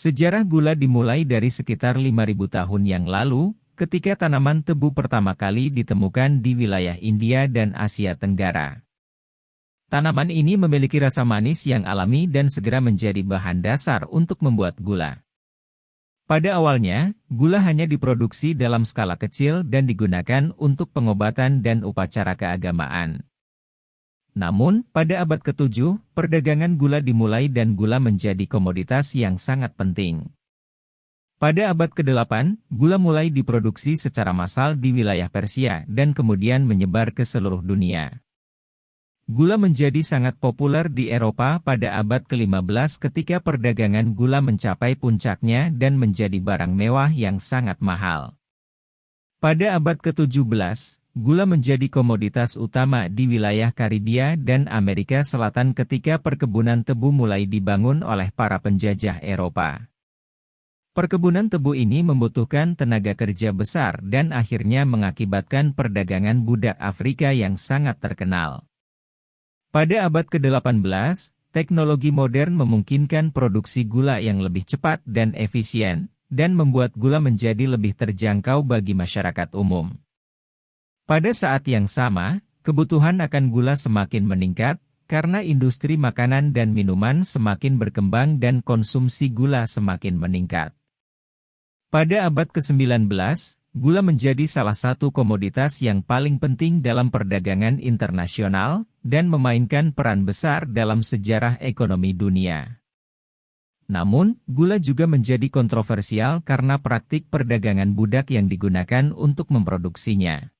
Sejarah gula dimulai dari sekitar 5.000 tahun yang lalu, ketika tanaman tebu pertama kali ditemukan di wilayah India dan Asia Tenggara. Tanaman ini memiliki rasa manis yang alami dan segera menjadi bahan dasar untuk membuat gula. Pada awalnya, gula hanya diproduksi dalam skala kecil dan digunakan untuk pengobatan dan upacara keagamaan. Namun, pada abad ke-7, perdagangan gula dimulai dan gula menjadi komoditas yang sangat penting. Pada abad ke-8, gula mulai diproduksi secara massal di wilayah Persia dan kemudian menyebar ke seluruh dunia. Gula menjadi sangat populer di Eropa pada abad ke-15 ketika perdagangan gula mencapai puncaknya dan menjadi barang mewah yang sangat mahal. Pada abad ke-17, gula menjadi komoditas utama di wilayah Karibia dan Amerika Selatan ketika perkebunan tebu mulai dibangun oleh para penjajah Eropa. Perkebunan tebu ini membutuhkan tenaga kerja besar dan akhirnya mengakibatkan perdagangan budak Afrika yang sangat terkenal. Pada abad ke-18, teknologi modern memungkinkan produksi gula yang lebih cepat dan efisien, dan membuat gula menjadi lebih terjangkau bagi masyarakat umum. Pada saat yang sama, kebutuhan akan gula semakin meningkat, karena industri makanan dan minuman semakin berkembang dan konsumsi gula semakin meningkat. Pada abad ke-19, gula menjadi salah satu komoditas yang paling penting dalam perdagangan internasional, dan memainkan peran besar dalam sejarah ekonomi dunia. Namun, gula juga menjadi kontroversial karena praktik perdagangan budak yang digunakan untuk memproduksinya.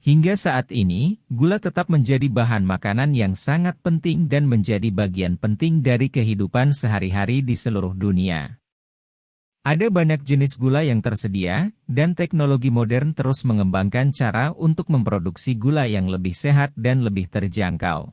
Hingga saat ini, gula tetap menjadi bahan makanan yang sangat penting dan menjadi bagian penting dari kehidupan sehari-hari di seluruh dunia. Ada banyak jenis gula yang tersedia, dan teknologi modern terus mengembangkan cara untuk memproduksi gula yang lebih sehat dan lebih terjangkau.